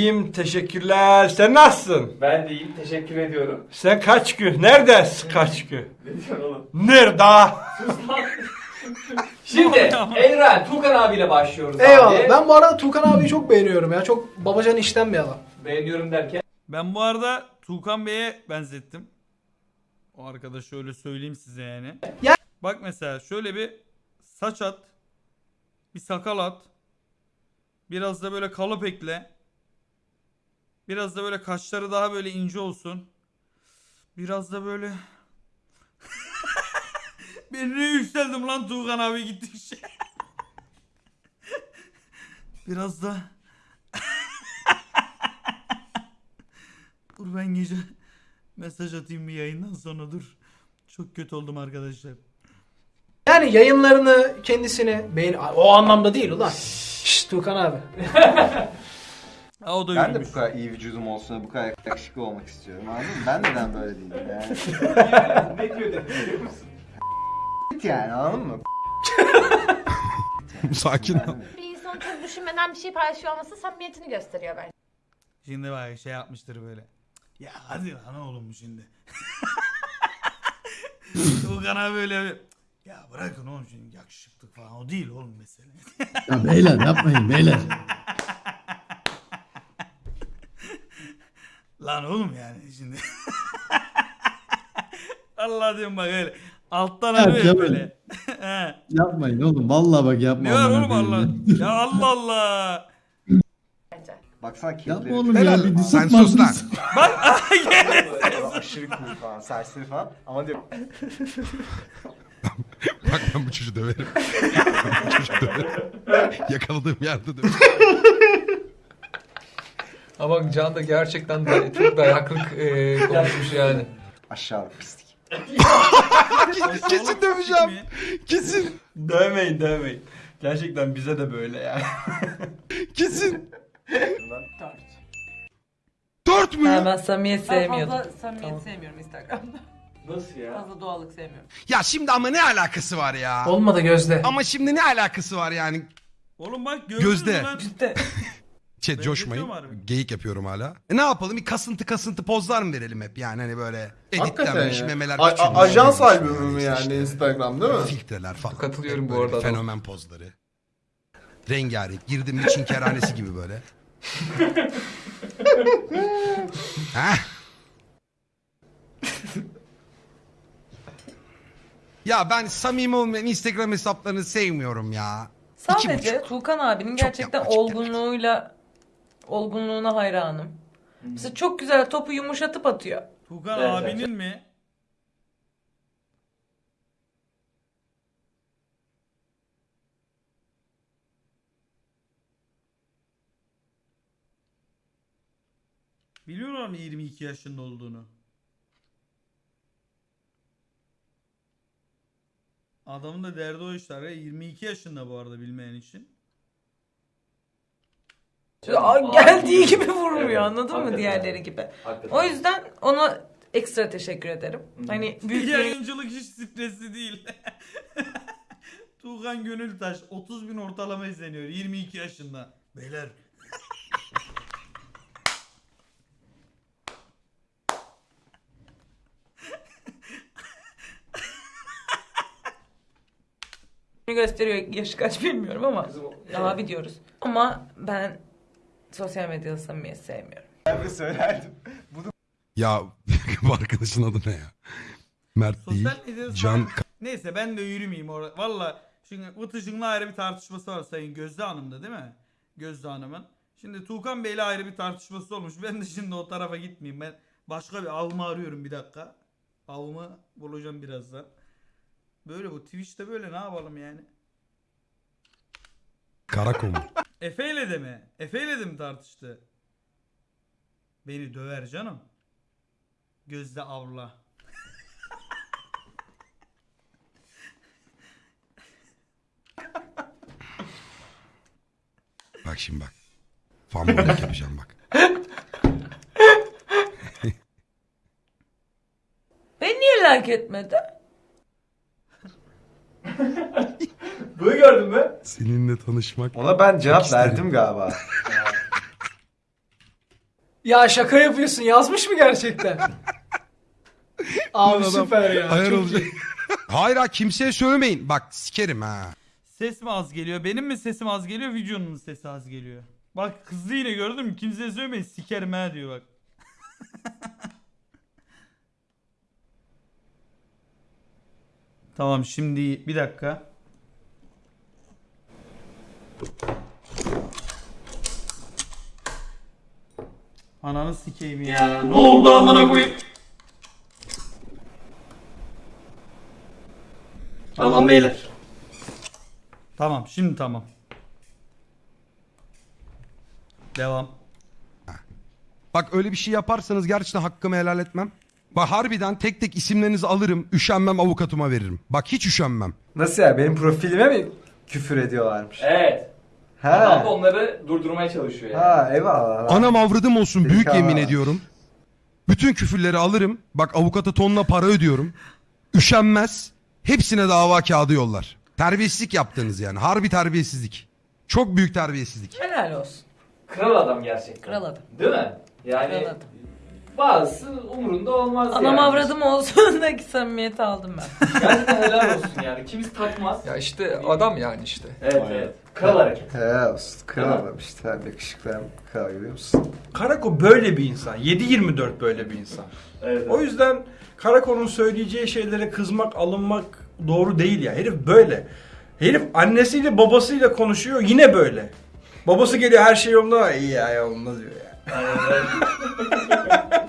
İyiyim teşekkürler. Sen nasılsın? Ben de iyiyim. Teşekkür ediyorum. Sen kaç gün? Neredesin kaç gün? Ne diyorsun oğlum? Nerede? Şimdi Evren, Tukan abiyle başlıyoruz Eyvallah. abi. Ben bu arada Tukan abiyi çok beğeniyorum ya. Çok babacan işten bir adam. Beğeniyorum derken. Ben bu arada Tuğkan Bey'e benzettim. O arkadaşı öyle söyleyeyim size yani. Ya- Bak mesela şöyle bir saç at. Bir sakal at. Biraz da böyle kalıp ekle. Biraz da böyle kaşları daha böyle ince olsun. Biraz da böyle... ben ne yükseldim lan Tuğkan abi gittikçe. Biraz da... Dur ben gece mesaj atayım bir yayından sonra dur. Çok kötü oldum arkadaşlar. Yani yayınlarını kendisini beğen... O anlamda değil ulan. Şşş Tukan abi. Ha o da Ben de bu kadar iyi vücudum olsun, bu kadar yakışıklı olmak istiyorum anladın mı? Ben neden böyle değilim yani? ne diyor dedi biliyor musun? yani anladın mı? Sakin ol. Bir insan çok düşünmeden bir şey paylaşıyor olması samimiyetini gösteriyor bence. Şimdi bak şey yapmıştır böyle. Ya hadi lan oğlum bu şimdi. Tuğkan abi böyle bir, Ya bırakın oğlum şimdi yakışıklık falan o değil oğlum mesele. Ya beyler yapmayın beyler. Lan oğlum yani şimdi. Allah diyorum bak öyle. Alttan Ya arıyor böyle. He. Yapmayın oğlum. Vallahi bak yapma. ne var amına oğlum koyayım Allah? ya. Ya Allah Allah. Baksana Yapma kirleri. oğlum ya. Bir Sen disipman- sus lan. Bak Aşırı cool falan, serseri falan. Ama diyor Bak ben bu çocuğu döverim. bu çocuğu döverim. Yakaladığım yerde döverim. Ama Can da gerçekten de çok dayaklık e, konuşmuş yani. aşağılık pislik. Kesin döveceğim. Kesin. Dövmeyin dövmeyin. Gerçekten bize de böyle yani. Kesin. Dört mü? Ha, ben samimiyet Ben sevmiyordum. fazla samimiyet Tamam. sevmiyorum Instagram'da. Nasıl ya? Fazla doğallık sevmiyorum. Ya şimdi ama ne alakası var ya? Olmadı gözde. Ama şimdi ne alakası var yani? oğlum bak gördün Gözde. lan? İşte Chat Ben coşmayın. Geyik yapıyorum hala. E ne yapalım? Bir kasıntı kasıntı pozlar mı verelim hep yani hani böyle editlenmiş memeler A- a- ajans büyümüş, albümü mü yani işte Instagram değil mi? Filtreler falan. Katılıyorum bu böyle arada. Fenomen pozları. Rengarenk. Girdim bir Çin kerhanesi gibi böyle. Heh. ya ben samimi olmayan Instagram hesaplarını sevmiyorum ya. sadece buçuk. Tuğkan abinin Çok gerçekten yapmacık olgunluğuyla olgunluğuna hayranım. Mesela çok güzel topu yumuşatıp atıyor. Tuğkan Evet, abinin mi? Biliyorlar mı 22 yaşında olduğunu? Adamın da derdi o işler ya. 22 yaşında bu arada bilmeyen için. Aa, geldiği gibi Evet, vurmuyor anladın mı diğerleri gibi. Hakikaten. O yüzden ona ekstra teşekkür ederim. Hani büyük Yayıncılık hiç stresli değil. Tuğhan Gönültaş 30 bin ortalama izleniyor 22 yaşında. Beyler gösteriyor yaşı kaç bilmiyorum ama Kızım, abi diyoruz. Ama ben sosyal medyada samimiyet sevmiyorum. Ben de söylerdim. Ya bu arkadaşın adı ne ya? Mert değil. sosyal medyada Can Neyse ben de yürümeyeyim orada. Valla şimdi Vıtıcın'la ayrı bir tartışması var Sayın Gözde Hanım'da değil mi? Gözde Hanım'ın. Şimdi Tuğkan Bey'le ayrı bir tartışması olmuş. Ben de şimdi o tarafa gitmeyeyim. Ben başka bir avımı arıyorum bir dakika. Avımı bulacağım birazdan. Böyle bu Twitch'te böyle ne yapalım yani? Karakomur. Efe'yle de mi? Efe'yle de mi tartıştı? Beni döver canım. Gözde avla. Bak şimdi bak. Fanboylik yapacağım bak. Beni niye like etmedi? Bunu gördün mü? Seninle tanışmak. Ona ben cevap İsterim. verdim galiba. Ya şaka yapıyorsun. Yazmış mı gerçekten? Abi Adam süper ya. Ayar çok olacak. Hayır ha kimseye söylemeyin. Bak sikerim ha. Ses mi az geliyor? Benim mi sesim az geliyor? Videonun mu sesi az geliyor? Bak kızdı yine gördün mü? Kimseye söylemeyin sikerim ha diyor bak. tamam şimdi bir dakika. Ananı sikeyim ya. Ne oldu amına koyayım? Tamam beyler. Tamam şimdi tamam. Devam. Bak öyle bir şey yaparsanız gerçekten hakkımı helal etmem. Bak harbiden tek tek isimlerinizi alırım. Üşenmem avukatıma veririm. Bak hiç üşenmem. Nasıl ya benim profilime mi küfür ediyorlarmış? Evet. Adam da onları durdurmaya çalışıyor yani. Ha eyvallah. Anam avradım olsun büyük Zeka. yemin ediyorum. Bütün küfürleri alırım. Bak avukata tonla para ödüyorum. Üşenmez. Hepsine dava kağıdı yollar. Terbiyesizlik yaptınız yani. Harbi terbiyesizlik. Çok büyük terbiyesizlik. Helal olsun. Kral adam gerçekten. Kral adam. Değil mi? Yani Kral adam. Bazısı umurunda olmaz Anam yani. avradım olsun da ki samimiyeti aldım ben. Gerçekten helal olsun yani. Kimisi takmaz. Ya işte adam yani işte. Evet evet. Kral hareket. He olsun. Kral adam işte. Hem yakışıklı hem kral görüyor musun? Karako böyle bir insan. 7-24 böyle bir insan. Evet, O yüzden Karako'nun söyleyeceği şeylere kızmak, alınmak doğru değil ya. Herif böyle. Herif annesiyle babasıyla konuşuyor yine böyle. Babası geliyor her şey yolunda. İyi ya yolunda diyor ya.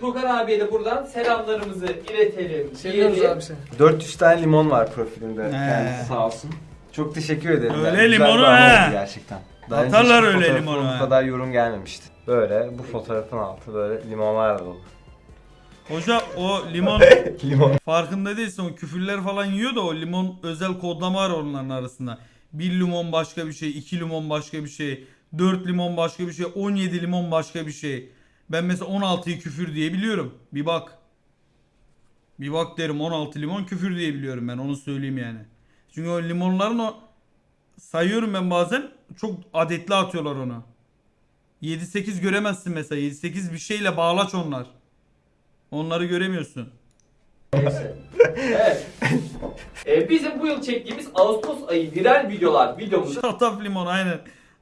Tukan abiye de buradan selamlarımızı iletelim. Seviyoruz diyelim. abi seni. 400 tane limon var profilinde. Kendisi sağ olsun. Çok teşekkür ederim. Öyle Yani limonu oldu Gerçekten. Daha Atarlar öyle limonu he. Bu kadar yorum gelmemişti. Böyle bu fotoğrafın altı böyle limonlarla dolu. Hoca o limon Limon. farkında değilsin o küfürler falan yiyor da o limon özel kodlama var onların arasında. Bir limon başka bir şey, iki limon başka bir şey, dört limon başka bir şey, 17 limon başka bir şey. Ben mesela 16'yı küfür diye biliyorum. Bir bak. Bir bak derim 16 limon küfür diye biliyorum ben onu söyleyeyim yani. Çünkü o limonların o sayıyorum ben bazen çok adetli atıyorlar onu. 7-8 göremezsin mesela 7-8 bir şeyle bağlaç onlar. Onları göremiyorsun. Evet. Ee, bizim bu yıl çektiğimiz Ağustos ayı viral videolar videomuz Şataf limon aynen.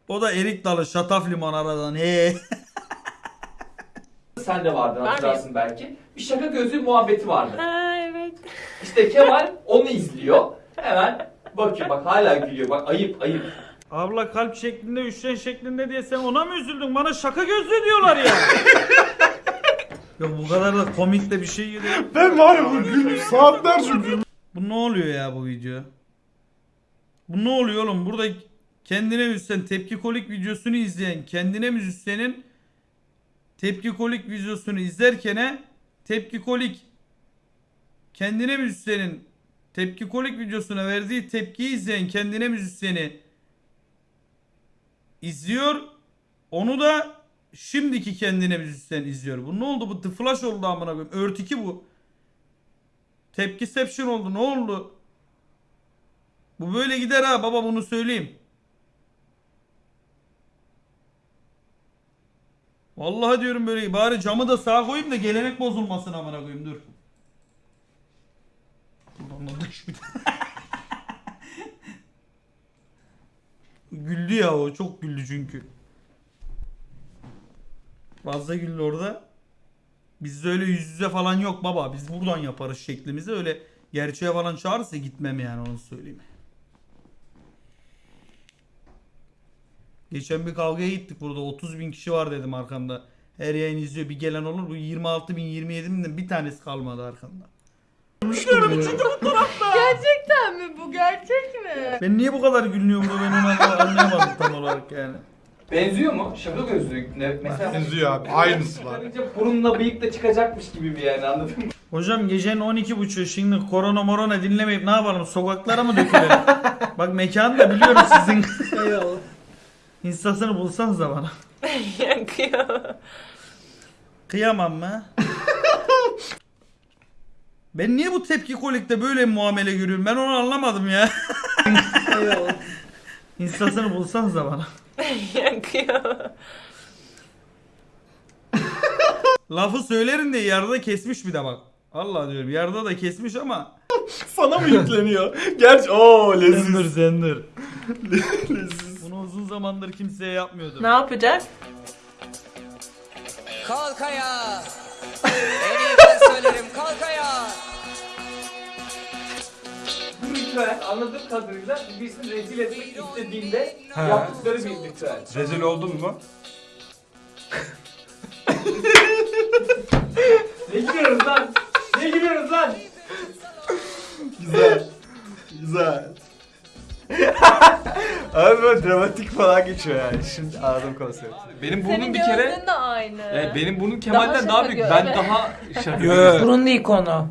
O da erik dalı şataf limon aradan. He. sen de vardı hatırlarsın belki. Bir şaka gözlü muhabbeti vardı. Ha evet. İşte Kemal onu izliyor. Hemen bakıyor bak hala gülüyor bak ayıp ayıp. Abla kalp şeklinde üçgen şeklinde diye sen ona mı üzüldün? Bana şaka gözlü diyorlar ya. Yok bu kadar da komik de bir şey değil. Ben var ya bu gülmüş saatlerce gülmüş. Bu ne oluyor ya bu video? Bu ne oluyor oğlum? Burada kendine müzisyen tepki kolik videosunu izleyen kendine müzisyenin tepki kolik videosunu izlerken tepki kolik kendine müzisyenin tepki kolik videosuna verdiği tepkiyi izleyen kendine müzisyeni izliyor. Onu da şimdiki kendine müzisyen izliyor. Bu ne oldu? Bu The Flash oldu amına koyayım. Örtiki bu. Tepkiception oldu. Ne oldu? Bu böyle gider ha baba bunu söyleyeyim. Vallahi diyorum böyle bari camı da sağa koyayım da gelenek bozulmasın amına koyayım dur. Ulan o dış bir- güldü ya o çok güldü çünkü. Fazla güldü orada. Bizde öyle yüz yüze falan yok baba. Biz buradan yaparız şeklimizi. Öyle gerçeğe falan çağırırsa gitmem yani onu söyleyeyim. Geçen bir kavgaya gittik burada. 30 bin kişi var dedim arkamda. Her yayın izliyor bir gelen olur. Bu 26 bin 27 binden bir tanesi kalmadı arkamda. Gerçekten mi bu gerçek mi? Ben niye bu kadar gülüyorum da ben onu anlayamadım tam olarak yani. Benziyor mu? Şaka gözlü ne, mesela. Benziyor abi, aynısı var. Çıkarınca burunla bıyık da çıkacakmış gibi bir yani anladın mı? Hocam gecenin 12.30 şimdi korona morona dinlemeyip ne yapalım sokaklara mı dökülelim? Bak mekanı da biliyorum sizin. Eyvallah. Instasını bulsanız da bana. Yakıyor. Kıyamam mı? ben niye bu tepki kolikte böyle muamele görüyorum? Ben onu anlamadım ya. Instasını bulsanız da bana. Yakıyor. Lafı söylerim de yarıda kesmiş bir de bak. Allah diyorum yarıda da kesmiş ama. Sana mı yükleniyor? Gerçi ooo leziz. Zendir zendir. Bunu uzun zamandır kimseye yapmıyordum. Ne yapacak? Kalk ayağa. En iyi ben söylerim kalk ayağa. Bu ritüel anladığım kadarıyla birisini rezil etmek istediğinde yaptıkları bir ritüel. Rezil oldun mu? Ne gülüyoruz lan? Ne gülüyoruz lan? Güzel. Güzel. Abi böyle dramatik falan geçiyor yani. Şimdi anladım konsepti. Benim Senin burnum bir kere... gözlüğün de aynı. Evet, benim burnum Kemal'den şaka daha, büyük. göz. Ben Evet. daha şaka, Yo. Burun değil konu.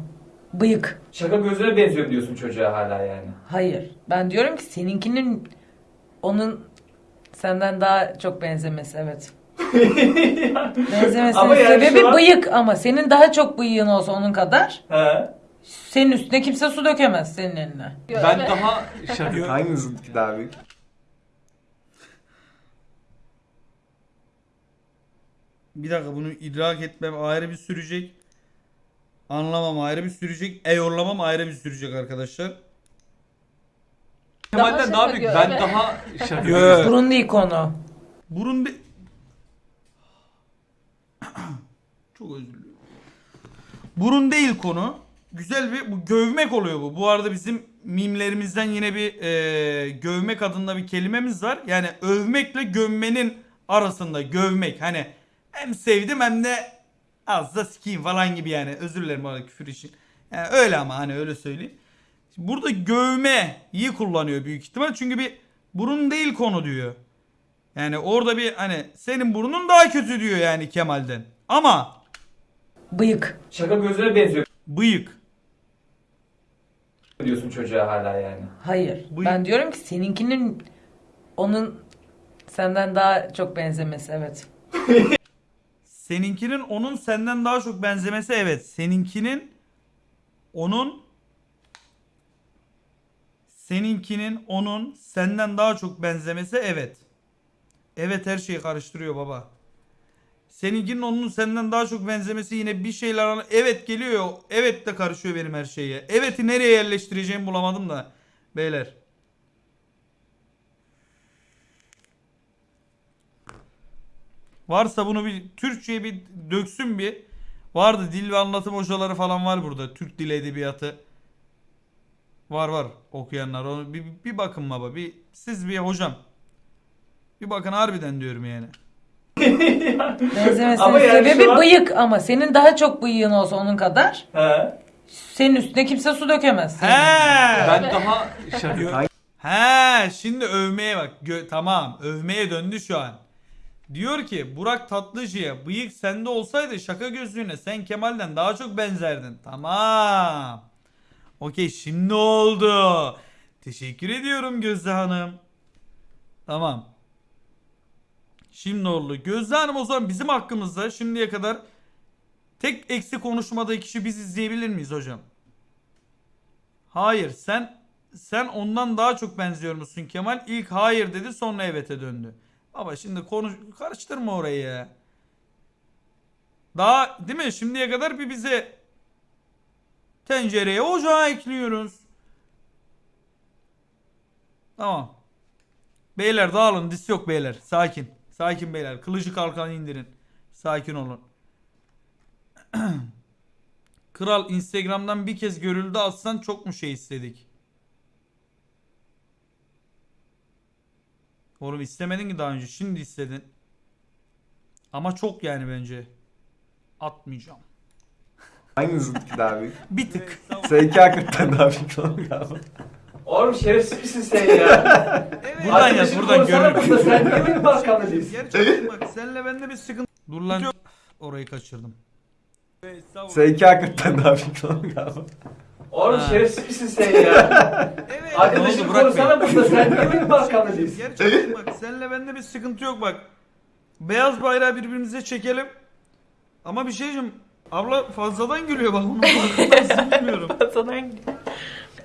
Bıyık. şaka gözüne benziyorum diyorsun çocuğa hala yani. Hayır. Ben diyorum ki seninkinin onun senden daha çok benzemesi evet. Benzemesinin Ama yani sebebi an- bıyık ama senin daha çok bıyığın olsa onun kadar He. Senin üstüne kimse su dökemez senin eline. Ben daha şaka... Hanginizinki daha büyük? Bir dakika bunu idrak etmem ayrı bir sürecek. Anlamam ayrı bir sürecek. Eyorlamam ayrı bir sürecek arkadaşlar. Kemal'den şaka daha büyük. Ben daha şaka... Yo. Burun değil konu. Burun bir... Çok özür diliyorum. Burun değil konu. Güzel bir bu gövmek oluyor bu. Bu arada bizim mimlerimizden yine bir e, gövmek adında bir kelimemiz var. Yani övmekle gömmenin arasında gövmek. Hani hem sevdim hem de az da sikeyim falan gibi yani. Özür dilerim bu arada küfür için. Yani öyle ama hani öyle söyleyeyim. Burada gövmeyi kullanıyor büyük ihtimal. Çünkü bir burun değil konu diyor. Yani orada bir hani senin burnun daha kötü diyor yani Kemal'den. Ama Bıyık. Şaka gözüne benziyorum bıyık. Diyorsun çocuğa hala yani. Hayır. Bıyık. Ben diyorum ki seninkinin onun senden daha çok benzemesi evet. Seninkinin onun senden daha çok benzemesi evet. Seninkinin onun seninkinin onun senden daha çok benzemesi evet. Evet her şeyi karıştırıyor baba. Seninkinin onun senden daha çok benzemesi yine bir şeyler evet geliyor. Evet de karışıyor benim her şeye. Evet'i nereye yerleştireceğimi bulamadım da beyler. Varsa bunu bir Türkçe'ye bir döksün bir. Vardı dil ve anlatım hocaları falan var burada. Türk dili edebiyatı. Var var okuyanlar. Onu bir, bir bakın baba. Bir siz bir hocam. Bir bakın harbiden diyorum yani. Benzemesinin Ama yani sebebi şu an- bıyık ama senin daha çok bıyığın olsa onun kadar He. senin üstüne kimse su dökemez. He. Ben daha şaka... He şimdi övmeye bak. Gö- tamam övmeye döndü şu an. Diyor ki Burak Tatlıcı'ya bıyık sende olsaydı şaka gözlüğüne sen Kemal'den daha çok benzerdin. Tamam. Okey şimdi oldu. Teşekkür ediyorum Gözde Hanım. Tamam. Şimdi oldu. Gözde Hanım o zaman bizim hakkımızda şimdiye kadar tek eksi konuşmadığı kişi biz izleyebilir miyiz hocam? Hayır sen sen ondan daha çok benziyor musun Kemal? İlk hayır dedi sonra evet'e döndü. Baba şimdi konuş karıştırma orayı ya. Daha değil mi? Şimdiye kadar bir bize tencereye ocağa ekliyoruz. Tamam. Beyler dağılın dis yok beyler. Sakin. Sakin beyler. Kılıcı kalkan indirin. Sakin olun. Kral Instagram'dan bir kez görüldü atsan çok mu şey istedik? Oğlum istemedin ki daha önce. Şimdi istedin. Ama çok yani bence. Atmayacağım. Hanginizinki daha büyük? Bir tık. Seninki hakikaten daha büyük galiba. Oğlum şerefsiz misin sen ya? Buradan yaz buradan burada, Sen niye benim arkamda değilsin? Gerçekten bak senle bende bir sıkıntı. Dur lan. Orayı kaçırdım. Seninki hakikaten daha büyük oğlum galiba. Oğlum Ha. şerefsiz misin sen ya? Ne Arkadaşım konuşsana burada. Sen niye benim arkamda değilsin? Gerçekten bak senle bende bir sıkıntı yok bak. Beyaz bayrağı birbirimize çekelim. Ama bir şey diyeceğim. Abla fazladan gülüyor bak onu farkındasın bilmiyorum.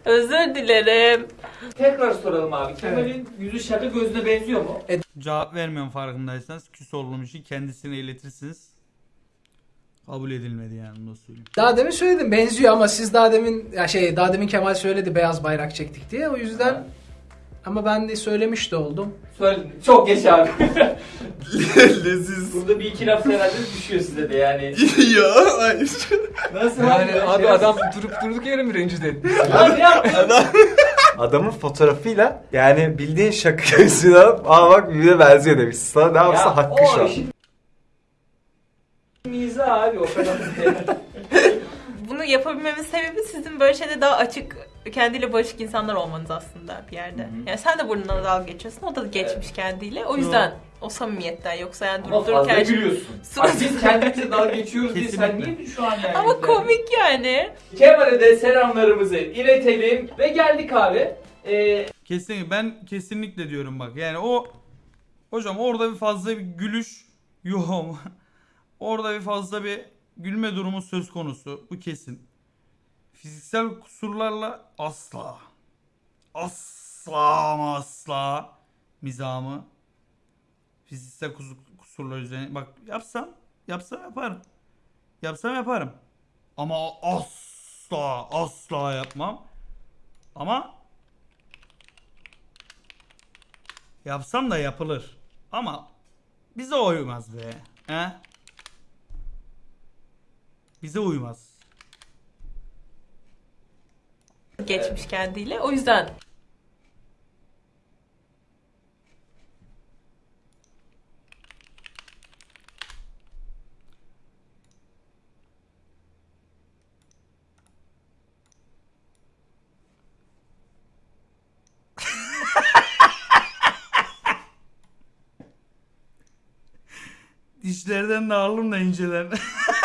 Özür dilerim. Tekrar soralım abi. Kemal'in yüzü şaka gözüne benziyor mu? Cevap vermiyorum farkındaysanız. Küs olduğum için kendisine iletirsiniz. Kabul edilmedi yani da söyleyeyim. Daha demin söyledim benziyor ama siz daha demin ya şey daha demin Kemal söyledi beyaz bayrak çektik diye o yüzden ama ben de söylemiş de oldum. Söyle, çok geç abi. Leziz. Burada bir iki laf herhalde düşüyor size de yani. ya hayır. Nasıl Yani abi? abi adam durup durduk yere mi rencide etti? Abi yapma. Adamın fotoğrafıyla yani bildiğin şaka yüzüne aa bak birbirine benziyor demiş. Sana ne yapsa hakkı şu an. işin mizah abi o kadar. Bunu yapabilmemin sebebi sizin böyle şeyde daha açık, kendiyle barışık insanlar olmanız aslında bir yerde. Yani sen de burnundan dalga geçiyorsun, o da geçmiş kendiyle. O yüzden o samimiyetten yoksa yani Ama durup fazla dururken... gülüyorsun. Bak biz kendimize dalga geçiyoruz diye sen niye şu an yani? Ama komik yani. Kemal'e de selamlarımızı iletelim ve geldik abi. Ee, Kesinlikle ben kesinlikle diyorum bak. Yani o hocam orada bir fazla bir gülüş yok. orada bir fazla bir gülme durumu söz konusu. Bu kesin. Fiziksel kusurlarla asla asla asla mizahımı fiziksel kus- kusurlar üzerine bak yapsam yapsam yaparım. Yapsam yaparım. Ama asla asla yapmam. Ama Yapsam da yapılır. Ama bize uymaz be. He? Bize uymaz. Geçmiş kendiyle. O yüzden Dişlerden de alırım da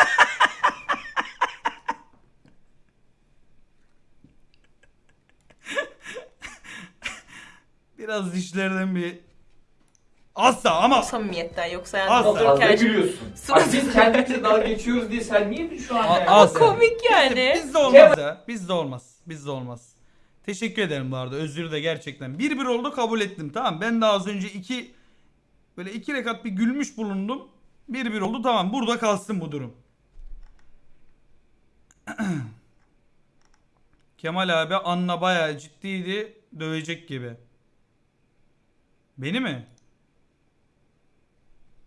Biraz dişlerden bir Asla ama samimiyetten yoksa yani Asla. fazla dururken... gülüyorsun. Bak biz kendimize dalga geçiyoruz diye sen niye şu an yani? Asla. Komik yani. Bizde olmaz ya. Bizde olmaz. Bizde olmaz. Teşekkür ederim bu arada. Özür de gerçekten. Bir bir oldu kabul ettim. Tamam. Ben de az önce iki böyle iki rekat bir gülmüş bulundum. Bir bir oldu. Tamam. Burada kalsın bu durum. Kemal abi Anna bayağı ciddiydi. Dövecek gibi. Beni mi?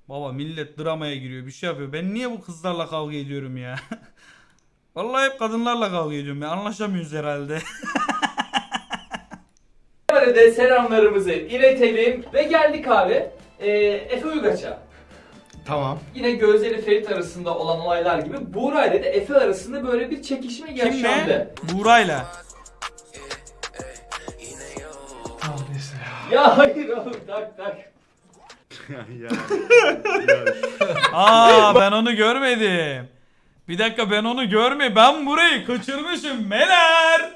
Baba millet dramaya giriyor. Bir şey yapıyor. Ben niye bu kızlarla kavga ediyorum ya? Vallahi hep kadınlarla kavga ediyorum ya. Anlaşamıyoruz herhalde. De selamlarımızı iletelim ve geldik abi. Ee, Efe Uygaç'a. Tamam. Yine Gözde ile Ferit arasında olan olaylar gibi Buğra ile de Efe arasında böyle bir çekişme yaşandı. Kimle? Buğra'yla. Ya hayır oğlum tak tak. Aa ben onu görmedim. Bir dakika ben onu görme. Ben burayı kaçırmışım. Meler.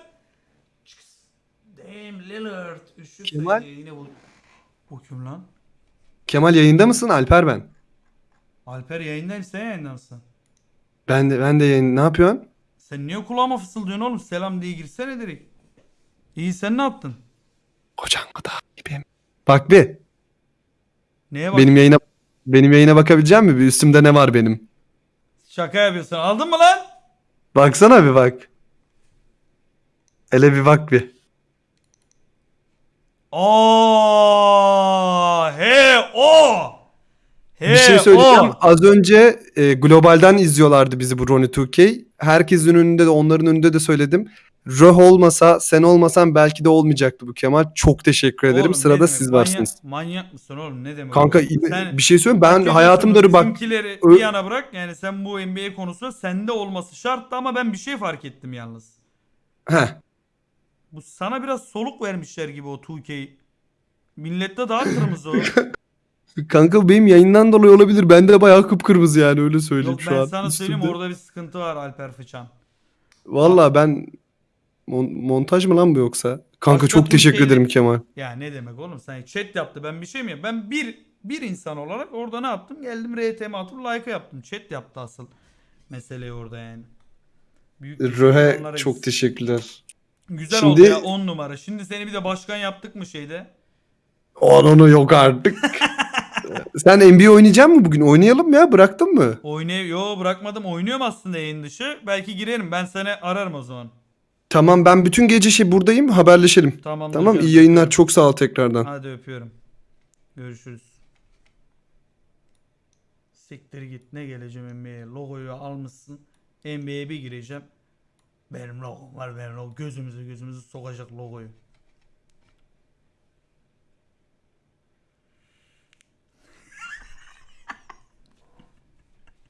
Damn Lillard. Üşüp Kemal? Yine bu. Bu kim lan? Kemal yayında mısın? Alper ben. Alper yayındayım sen yayında mısın? Ben de ben de yayın. Ne yapıyorsun? Sen niye kulağıma fısıldıyorsun oğlum? Selam diye girsene direkt. İyi sen ne yaptın? Kocan kadar gibiyim. Bak bir. Neye bak? Benim yayına benim yayına bakabilecek misin? Bir üstümde ne var benim? Şaka yapıyorsun. Aldın mı lan? Baksana bir bak. Hele bir bak bir. Aa, he o. He bir şey söyleyeceğim. o. Az önce e, globalden izliyorlardı bizi bu Ronnie 2K. Herkesin önünde de onların önünde de söyledim. Röh olmasa sen olmasan belki de olmayacaktı bu Kemal. Çok teşekkür ederim. Oğlum, ne Sırada demek? siz Manyak- varsınız. Manyak mısın oğlum? Ne demek? Kanka oğlum? Sen- bir şey söyleyeyim ben hayatımda bak Bizimkileri Ö- bir yana bırak. Yani sen bu NBA konusunda sende olması şarttı ama ben bir şey fark ettim yalnız. Heh. Bu sana biraz soluk vermişler gibi o 2K. Millette daha kırmızı o. Kanka benim yayından dolayı olabilir. Ben de bayağı kıpkırmızı yani öyle söyleyeyim Yok şu ben an. sana söyleyeyim üstümde. orada bir sıkıntı var Alper Fıçan. Valla ben Mon- montaj mı lan bu yoksa? Kanka Başka çok teşekkür Türkiye'li- ederim Kemal. Ya ne demek oğlum sen chat yaptı ben bir şey mi yap- Ben bir bir insan olarak orada ne yaptım? Geldim RTM atıp like yaptım. Chat yaptı asıl meseleyi orada yani. Büyük Röhe çok gitsin. teşekkürler. Güzel Şimdi- oldu ya 10 numara. Şimdi seni bir de başkan yaptık mı şeyde? Onu yok artık. Sen NBA oynayacak mı bugün? Oynayalım ya bıraktın mı? Oynay Yo bırakmadım. Oynuyorum aslında yayın dışı. Belki girerim. Ben seni ararım o zaman. Tamam ben bütün gece şey buradayım haberleşelim. Tamam. Tamam iyi yayınlar çok sağ ol tekrardan. Hadi öpüyorum. Görüşürüz. Siktir git ne geleceğim NBA'ye. Logoyu almışsın. NBA'ye bir gireceğim. Benim logom var benim logo. Gözümüzü gözümüzü sokacak logoyu.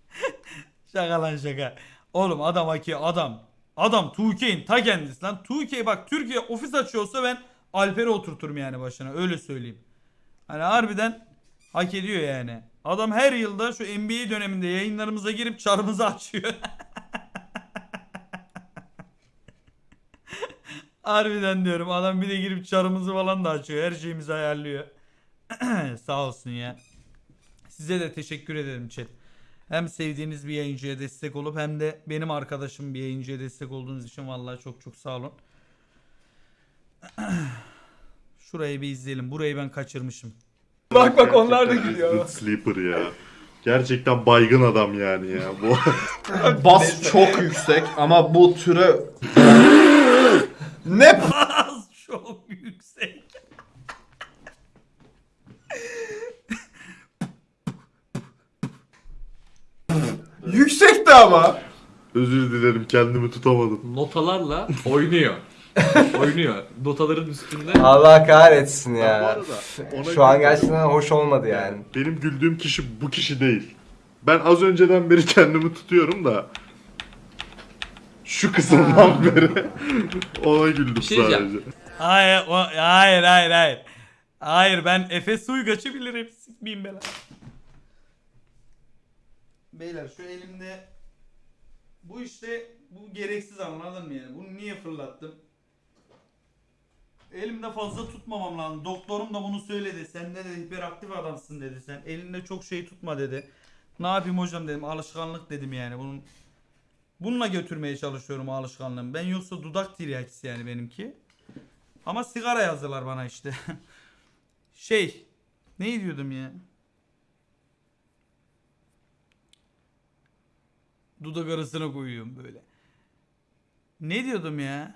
şaka lan şaka. Oğlum adam haki adam. Adam 2K'in ta kendisi lan. 2K bak Türkiye ofis açıyorsa ben Alper'i oturturum yani başına öyle söyleyeyim. Hani harbiden hak ediyor yani. Adam her yılda şu NBA döneminde yayınlarımıza girip çarımızı açıyor. harbiden diyorum adam bir de girip çarımızı falan da açıyor. Her şeyimizi ayarlıyor. Sağ olsun ya. Size de teşekkür ederim chat. Hem sevdiğiniz bir yayıncıya destek olup hem de benim arkadaşım bir yayıncıya destek olduğunuz için vallahi çok çok sağ olun. Şurayı bir izleyelim. Burayı ben kaçırmışım. Bak bak onlar da gülüyor. Sleeper ya. Gerçekten baygın adam yani ya. Bu Bas çok yüksek ama bu türe ne Bas çok yüksek. Yüksekti ama. özür dilerim kendimi tutamadım. Notalarla oynuyor. oynuyor. Notaların üstünde. Allah kahretsin Bu ya. arada ona Şu an güldüm. gerçekten hoş olmadı yani. Benim güldüğüm kişi bu kişi değil. Ben az önceden beri kendimi tutuyorum da şu kısımdan beri ona güldüm şey diyeceğim. sadece. Hayır, o, hayır, hayır, hayır. Hayır ben Efes Uygaç'ı bilirim. Sikmeyeyim ben. Beyler şu elimde bu işte bu gereksiz anladın mı yani? Bunu niye fırlattım? Elimde fazla tutmamam lazım. Doktorum da bunu söyledi. Sen de dedi hiperaktif adamsın dedi. Sen elinde çok şey tutma dedi. Ne yapayım hocam dedim. Alışkanlık dedim yani. Bunun bununla götürmeye çalışıyorum o alışkanlığımı. Ben yoksa dudak tiryakisi yani benimki. Ama sigara yazdılar bana işte. şey. Ne diyordum ya? Dudak arasına koyuyorum böyle. Ne diyordum ya?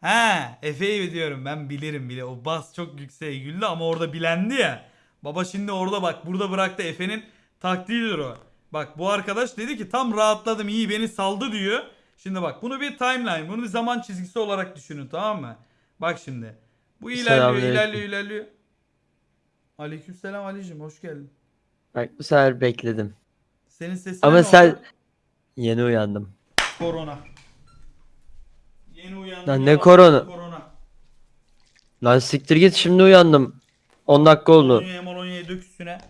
Ha, Efe'yi diyorum ben bilirim bile. O bas çok yükseğe güldü ama orada bilendi ya. Baba şimdi orada bak burada bıraktı Efe'nin taktiğidir o. Bak bu arkadaş dedi ki tam rahatladım iyi beni saldı diyor. Şimdi bak bunu bir timeline, bunu bir zaman çizgisi olarak düşünün tamam mı? Bak şimdi. Bu ilerliyor, Selamünaleyküm. ilerliyor, ilerliyor. Aleykümselam Ali'cim hoş geldin. Bak bu sefer bekledim. Senin sesin Ama sen yeni uyandım. korona. Yeni uyandım. Lan ne ama korona? Korona. Lan siktir git şimdi uyandım. 10 dakika oldu. Kolonya'ya molonya'ya dök üstüne.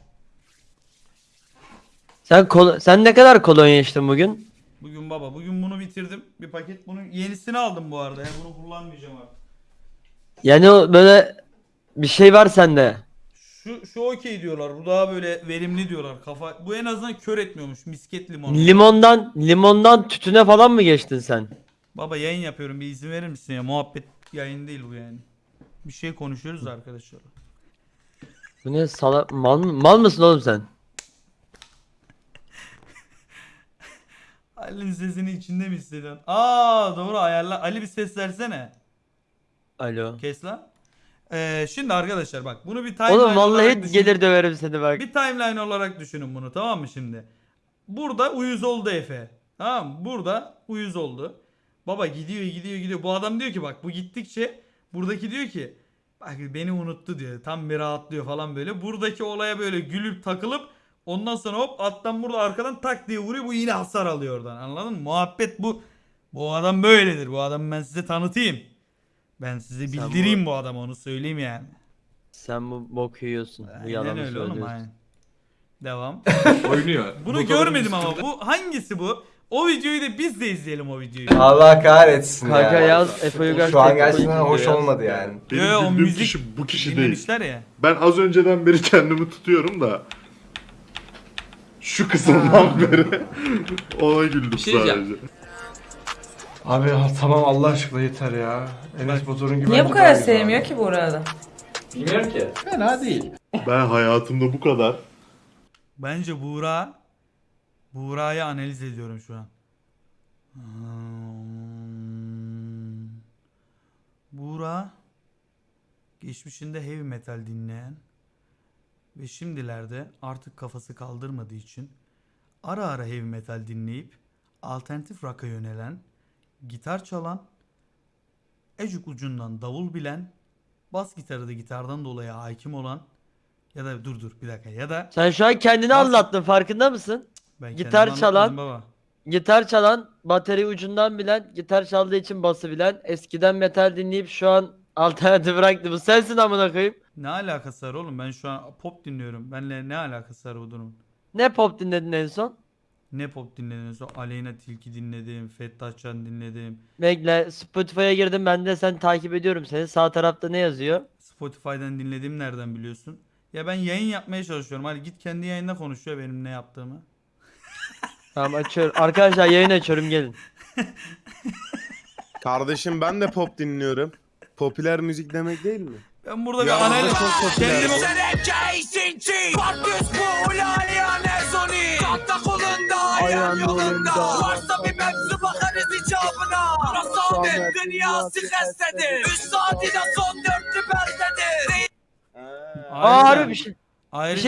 Sen kol sen ne kadar kolonya içtin bugün? Bugün baba bugün bunu bitirdim. Bir paket bunun yenisini aldım bu arada. Yani bunu kullanmayacağım artık. Yani o böyle bir şey var sende. Şu şu okey diyorlar. Bu daha böyle verimli diyorlar. Kafa bu en azından kör etmiyormuş. Misket limonu. Limondan limondan tütüne falan mı geçtin sen? Baba yayın yapıyorum. Bir izin verir misin ya? Muhabbet yayın değil bu yani. Bir şey konuşuyoruz da arkadaşlar. Bu ne sala mal, mı- mal mısın oğlum sen? Ali'nin sesini içinde mi hissediyorsun? Aa doğru ayarla. Ali bir ses versene. Alo. Kes lan. Ee, şimdi arkadaşlar bak bunu bir timeline Oğlum vallahi düşünün. gelir döverim seni bak. Bir timeline olarak düşünün bunu tamam mı şimdi? Burada uyuz oldu Efe. Tamam mı? Burada uyuz oldu. Baba gidiyor gidiyor gidiyor. Bu adam diyor ki bak bu gittikçe buradaki diyor ki bak beni unuttu diyor. Tam bir rahatlıyor falan böyle. Buradaki olaya böyle gülüp takılıp ondan sonra hop attan burada arkadan tak diye vuruyor. Bu yine hasar alıyor oradan. Anladın mı? Muhabbet bu. Bu adam böyledir. Bu adamı ben size tanıtayım. Ben size Sen bildireyim bu- bu adamı onu söyleyeyim yani. Sen bu bok yiyorsun. Bu Aynen yalanı öyle oğlum söylüyorsun. aynen. Devam. Oynuyor. Bunu Notaların görmedim ama bu hangisi bu? O videoyu da biz de izleyelim o videoyu. Allah kahretsin Kanka ya. yaz Efe Uygar Şu an gerçekten hoş yaz. olmadı yani. Benim Yo, o müzik kişi bu kişi değil. Dinlemişler ya. Ben az önceden beri kendimi tutuyorum da şu kısımdan beri ona güldüm Bir şey diyeceğim. sadece. Abi ha, tamam Allah aşkına yeter ya. Enes Batur'un gibi Niye bu bence kadar daha güzel sevmiyor abi. ki bu arada? Bilmiyorum ki. Fena değil. Ben hayatımda bu kadar Bence Buğra Buğra'yı analiz ediyorum şu an. Hmm. Buğra geçmişinde heavy metal dinleyen ve şimdilerde artık kafası kaldırmadığı için ara ara heavy metal dinleyip alternatif rock'a yönelen, gitar çalan, ecuk ucundan davul bilen, bas gitarı da gitardan dolayı hakim olan ya da dur dur bir dakika ya da Sen şu an kendini Bas- anlattın farkında mısın? ben Gitar kendimi çalan, baba. gitar çalan, bateri ucundan bilen, gitar çaldığı için bası bilen, eskiden metal dinleyip şu an alternatif bıraktı. Bu sensin amına koyayım. Ne alakası var oğlum? Ben şu an pop dinliyorum. Benle ne alakası var bu durum? Ne pop dinledin en son? Ne pop dinledin? Sonra Aleyna Tilki dinledim. Fettah Can dinledim. Bekle Spotify'a girdim ben de sen takip ediyorum seni. Sağ tarafta ne yazıyor? Spotify'dan dinlediğim nereden biliyorsun? Ya ben yayın yapmaya çalışıyorum. Hadi git kendi yayında konuşuyor benim ne yaptığımı. Tamam açıyorum. Arkadaşlar yayın açıyorum gelin. Kardeşim ben de pop dinliyorum. Popüler müzik demek değil mi? Ben burada bir Ya, analiz çok popüler. kendimi Ayağın yolunda Varsa bir mevzu bakarız icabına. Rasamet dünyası hestedir Üstadına son dörtlü beldedir. Aa harbi bir şey. Ayrıca